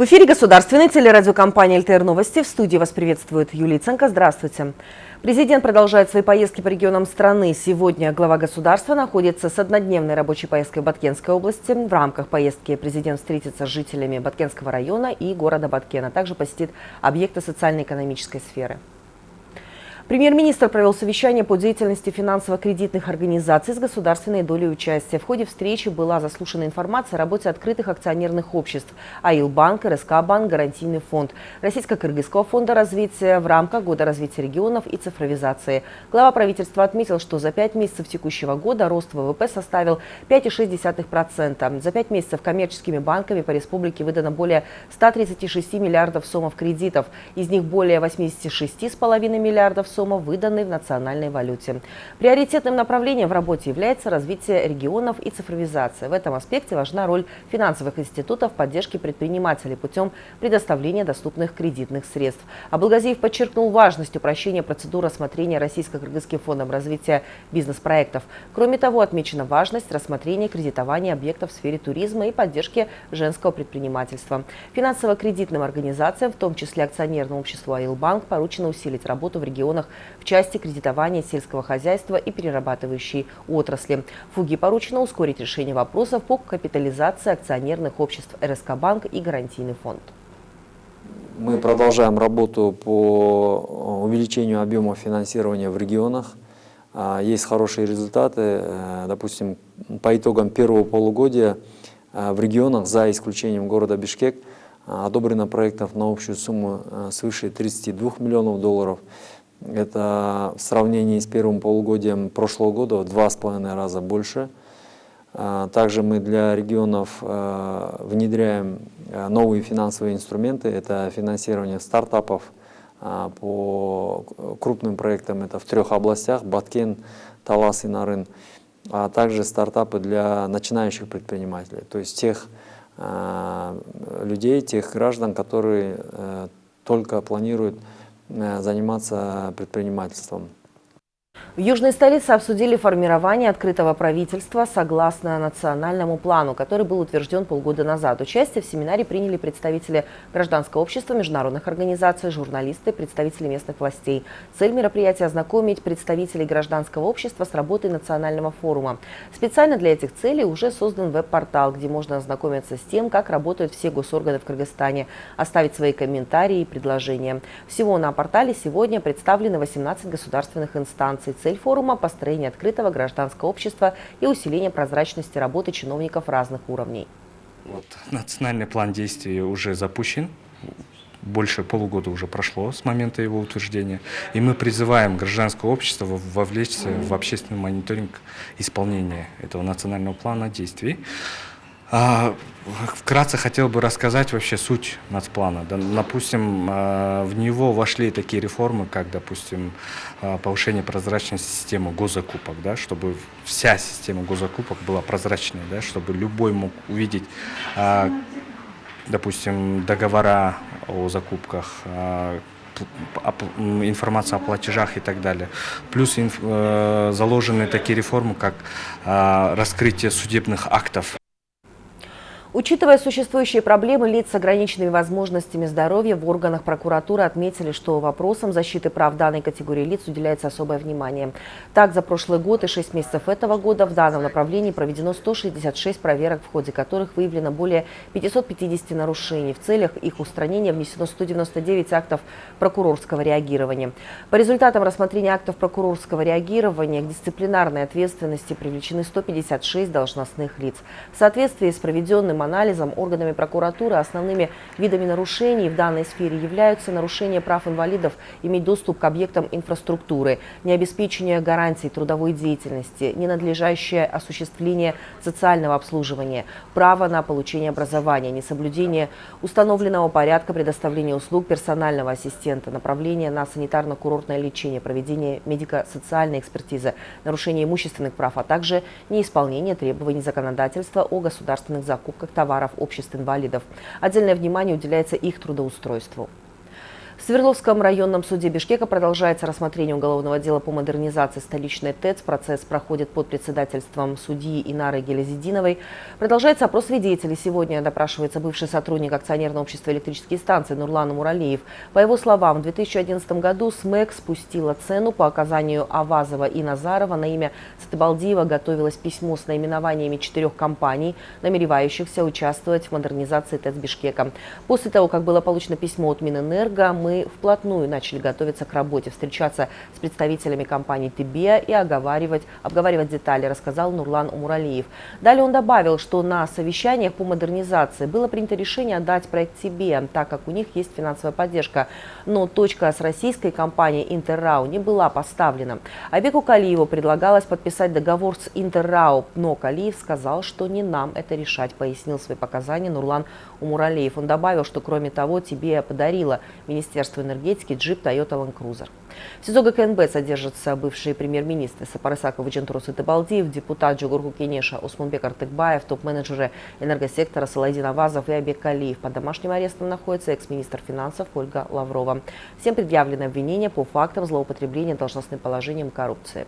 В эфире государственной телерадиокомпании «ЛТР Новости». В студии вас приветствует Юлия Ценко. Здравствуйте. Президент продолжает свои поездки по регионам страны. Сегодня глава государства находится с однодневной рабочей поездкой в Баткенской области. В рамках поездки президент встретится с жителями Баткенского района и города Баткена. Также посетит объекты социально-экономической сферы. Премьер-министр провел совещание по деятельности финансово-кредитных организаций с государственной долей участия. В ходе встречи была заслушана информация о работе открытых акционерных обществ АИЛ-банк, РСК-банк, Гарантийный фонд, Российско-Кыргызского фонда развития в рамках Года развития регионов и цифровизации. Глава правительства отметил, что за пять месяцев текущего года рост ВВП составил 5,6%. За пять месяцев коммерческими банками по республике выдано более 136 миллиардов сомов кредитов. Из них более 86,5 миллиардов сомов сумма выданы в национальной валюте. Приоритетным направлением в работе является развитие регионов и цифровизация. В этом аспекте важна роль финансовых институтов в поддержке предпринимателей путем предоставления доступных кредитных средств. Абылгазиев подчеркнул важность упрощения процедуры рассмотрения Российско-Кыргызским фондом развития бизнес-проектов. Кроме того, отмечена важность рассмотрения кредитования объектов в сфере туризма и поддержки женского предпринимательства. Финансово-кредитным организациям, в том числе акционерному обществу «Аилбанк», поручено усилить работу в регионах в части кредитования сельского хозяйства и перерабатывающей отрасли. Фуги поручено ускорить решение вопросов по капитализации акционерных обществ РСК Банк и Гарантийный фонд. Мы продолжаем работу по увеличению объема финансирования в регионах. А, есть хорошие результаты. Э, допустим, по итогам первого полугодия э, в регионах, за исключением города Бишкек, э, одобрено проектов на общую сумму свыше 32 миллионов долларов. Это в сравнении с первым полугодием прошлого года в два с половиной раза больше. А, также мы для регионов а, внедряем а, новые финансовые инструменты. Это финансирование стартапов по крупным проектам. Это в трех областях – Баткен, Талас и Нарын. А также стартапы для начинающих предпринимателей. То есть тех людей, тех граждан, которые э, только планируют Э, заниматься предпринимательством. В Южной столице обсудили формирование открытого правительства согласно национальному плану, который был утвержден полгода назад. Участие в семинаре приняли представители гражданского общества, международных организаций, журналисты, представители местных властей. Цель мероприятия – ознакомить представителей гражданского общества с работой национального форума. Специально для этих целей уже создан веб-портал, где можно ознакомиться с тем, как работают все госорганы в Кыргызстане, оставить свои комментарии и предложения. Всего на портале сегодня представлены 18 государственных инстанций. Цель форума – построение открытого гражданского общества и усиление прозрачности работы чиновников разных уровней. Вот, национальный план действий уже запущен. Больше полугода уже прошло с момента его утверждения. И мы призываем гражданское общество вовлечься в общественный мониторинг исполнения этого национального плана действий. А, вкратце хотел бы рассказать вообще суть нацплана. Допустим, а, в него вошли такие реформы, как, допустим, а, повышение прозрачности системы госзакупок, да, чтобы вся система госзакупок была прозрачной, да, чтобы любой мог увидеть, допустим, договора о закупках, информация о платежах и так далее. Плюс э, заложены такие реформы, как раскрытие судебных актов Учитывая существующие проблемы, лиц с ограниченными возможностями здоровья в органах прокуратуры отметили, что вопросам защиты прав данной категории лиц уделяется особое внимание. Так, за прошлый год и 6 месяцев этого года в данном направлении проведено 166 проверок, в ходе которых выявлено более 550 нарушений. В целях их устранения внесено 199 актов прокурорского реагирования. По результатам рассмотрения актов прокурорского реагирования к дисциплинарной ответственности привлечены 156 должностных лиц. В соответствии с проведенным анализом органами прокуратуры основными видами нарушений в данной сфере являются нарушение прав инвалидов иметь доступ к объектам инфраструктуры, необеспечение гарантий трудовой деятельности, ненадлежащее осуществление социального обслуживания, право на получение образования, несоблюдение установленного порядка предоставления услуг персонального ассистента, направление на санитарно-курортное лечение, проведение медико-социальной экспертизы, нарушение имущественных прав, а также неисполнение требований законодательства о государственных закупках товаров обществ инвалидов. Отдельное внимание уделяется их трудоустройству. В Свердловском районном суде Бишкека продолжается рассмотрение уголовного дела по модернизации столичной ТЭЦ. Процесс проходит под председательством судьи Инары Гелезидиновой. Продолжается опрос свидетелей. Сегодня допрашивается бывший сотрудник акционерного общества электрические станции Нурлан Муралиев. По его словам, в 2011 году СМЭК спустила цену по оказанию Авазова и Назарова. На имя Сатыбалдиева готовилось письмо с наименованиями четырех компаний, намеревающихся участвовать в модернизации ТЭЦ Бишкека. После того, как было получено письмо от Минэнерго, мы мы вплотную начали готовиться к работе, встречаться с представителями компании «Тибия» и оговаривать, обговаривать детали, рассказал Нурлан Умуралиев. Далее он добавил, что на совещаниях по модернизации было принято решение отдать проект «Тибия», так как у них есть финансовая поддержка. Но точка с российской компанией «Интеррау» не была поставлена. Абеку Калиеву предлагалось подписать договор с «Интеррау», но Калиев сказал, что не нам это решать, пояснил свои показания Нурлан Умуралиев. Он добавил, что кроме того, «ТБЕА» подарила Министерство энергетики джип Toyota Land Cruiser. В СИЗО ГКНБ содержатся бывшие премьер-министры Сапар Исаков и Жанторо Сатыбалдиев, депутат Жогорку Кенеша Осмонбек Артыкбаев, топ-менеджеры энергосектора Салайдин Авазов и Айбек Калиев. Под домашним арестом находится экс-министр финансов Ольга Лаврова. Всем предъявлены обвинения по фактам злоупотребления должностным положением коррупции.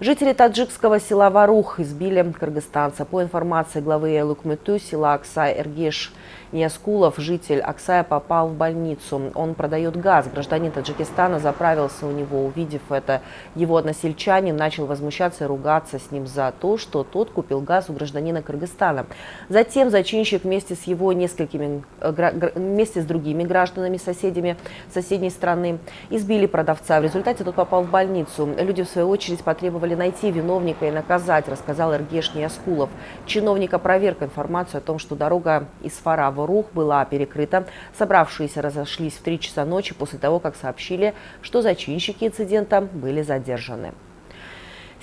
Жители таджикского села Ворух избили кыргызстанца. По информации главы айыл окмоту села Аксай Эргеш Ниаскулов, житель Аксая, попал в больницу. Он продает газ. Гражданин Таджикистана заправился у него. Увидев это, его односельчанин начал возмущаться и ругаться с ним за то, что тот купил газ у гражданина Кыргызстана. Затем зачинщик вместе с его несколькими, э, вместе с другими гражданами, соседями соседней страны, избили продавца. В результате тот попал в больницу. Люди, в свою очередь, потребовали найти виновника и наказать, рассказал Эргеш Ниаскулов. Чиновник опроверг информацию о том, что дорога из Фара в Рух была перекрыта. Собравшиеся разошлись в 3 часа ночи после того, как сообщили, что зачинщики инцидента были задержаны.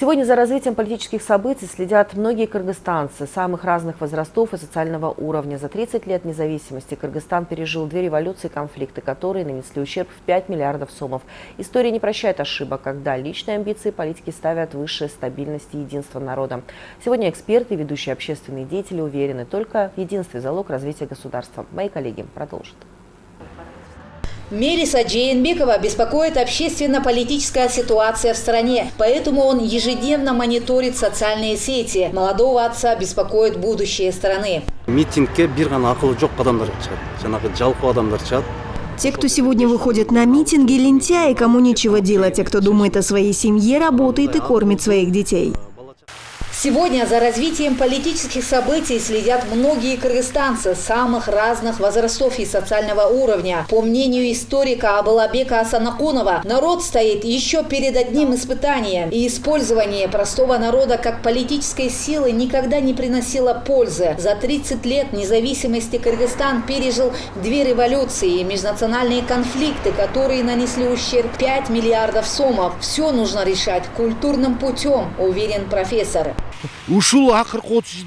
Сегодня за развитием политических событий следят многие кыргызстанцы самых разных возрастов и социального уровня. За 30 лет независимости Кыргызстан пережил две революции и конфликты, которые нанесли ущерб в 5 миллиардов сомов. История не прощает ошибок, когда личные амбиции политики ставят выше стабильности и единства народа. Сегодня эксперты и ведущие общественные деятели уверены, только в единстве залог развития государства. Мои коллеги продолжат. Мелиса Джейнбекова беспокоит общественно-политическая ситуация в стране, поэтому он ежедневно мониторит социальные сети. Молодого отца беспокоит будущее страны. Те, кто сегодня выходит на митинги, лентяи, кому нечего делать, а кто думает о своей семье, работает и кормит своих детей. Сегодня за развитием политических событий следят многие кыргызстанцы самых разных возрастов и социального уровня. По мнению историка Абылабека Асанакунова, народ стоит еще перед одним испытанием. И использование простого народа как политической силы никогда не приносило пользы. За 30 лет независимости Кыргызстан пережил две революции и межнациональные конфликты, которые нанесли ущерб 5 миллиардов сомов. Все нужно решать культурным путем, уверен профессор. Ушул акыркы отуз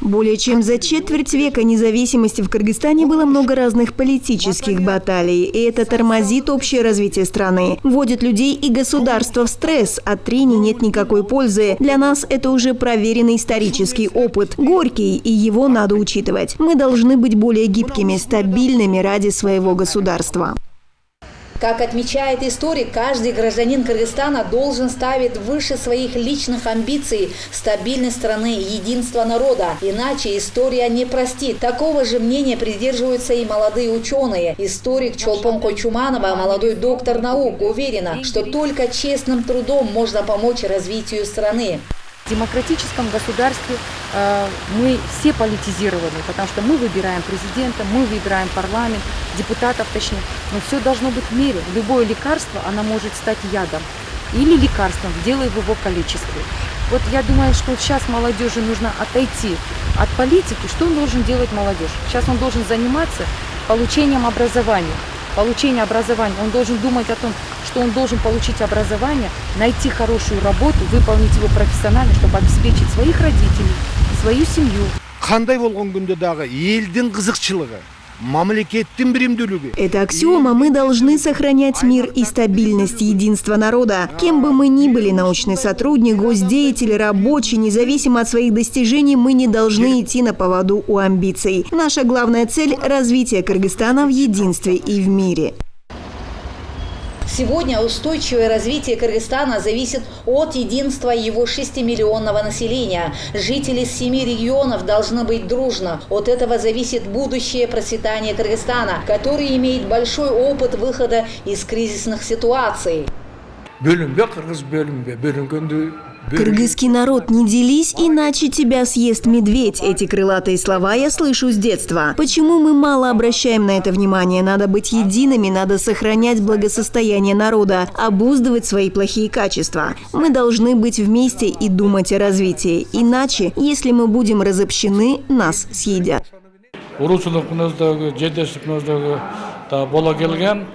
более чем за четверть века независимости в Кыргызстане было много разных политических баталий, и это тормозит общее развитие страны, вводит людей и государство в стресс, от трений нет никакой пользы. Для нас это уже проверенный исторический опыт, горький, и его надо учитывать. Мы должны быть более гибкими, стабильными ради своего государства. Как отмечает историк, каждый гражданин Кыргызстана должен ставить выше своих личных амбиций стабильность страны, единство народа. Иначе история не простит. Такого же мнения придерживаются и молодые ученые. Историк Чолпон Койчуманова, молодой доктор наук, уверена, что только честным трудом можно помочь развитию страны. В демократическом государстве э, мы все политизированы, потому что мы выбираем президента, мы выбираем парламент, депутатов точнее. Но все должно быть в мере. Любое лекарство, оно может стать ядом или лекарством, делая в его количестве. Вот я думаю, что сейчас молодежи нужно отойти от политики. Что он должен делать молодежь? Сейчас он должен заниматься получением образования получения образования, он должен думать о том, что он должен получить образование, найти хорошую работу, выполнить его профессионально, чтобы обеспечить своих родителей, свою семью. Қандай болған күнде дағы елдің қызықшылығы. Это аксиома, мы должны сохранять мир и стабильность единства народа. Кем бы мы ни были, научный сотрудник, госдеятель, рабочий, независимо от своих достижений, мы не должны идти на поводу у амбиций. Наша главная цель – развитие Кыргызстана в единстве и в мире. Сегодня устойчивое развитие Кыргызстана зависит от единства его 6-миллионного населения. Жители семи регионов должны быть дружно. От этого зависит будущее процветания Кыргызстана, который имеет большой опыт выхода из кризисных ситуаций. Кыргызский народ, не делись, иначе тебя съест медведь. Эти крылатые слова я слышу с детства. Почему мы мало обращаем на это внимание? Надо быть едиными, надо сохранять благосостояние народа, обуздывать свои плохие качества. Мы должны быть вместе и думать о развитии. Иначе, если мы будем разобщены, нас съедят.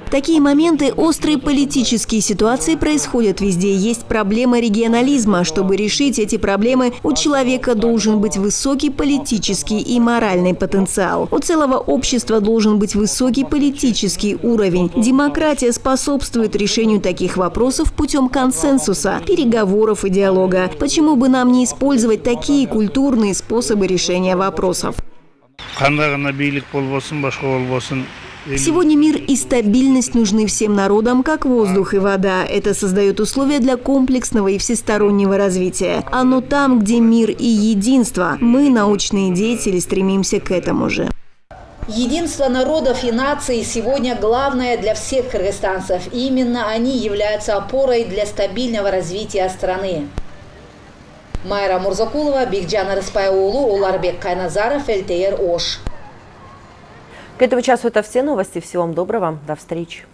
Такие моменты, острые политические ситуации происходят везде. Есть проблема регионализма. Чтобы решить эти проблемы, у человека должен быть высокий политический и моральный потенциал. У целого общества должен быть высокий политический уровень. Демократия способствует решению таких вопросов путем консенсуса, переговоров и диалога. Почему бы нам не использовать такие культурные способы решения вопросов? Сегодня мир и стабильность нужны всем народам, как воздух и вода. Это создает условия для комплексного и всестороннего развития. Оно там, где мир и единство. Мы, научные деятели, стремимся к этому же. Единство народов и наций сегодня главное для всех кыргызстанцев. Именно они являются опорой для стабильного развития страны. Майра Мурзакулова, Бигджан Рыспайулу, Уларбек Кайназаров, ЛТР Ош. К этому часу это все новости. Всего вам доброго. До встречи.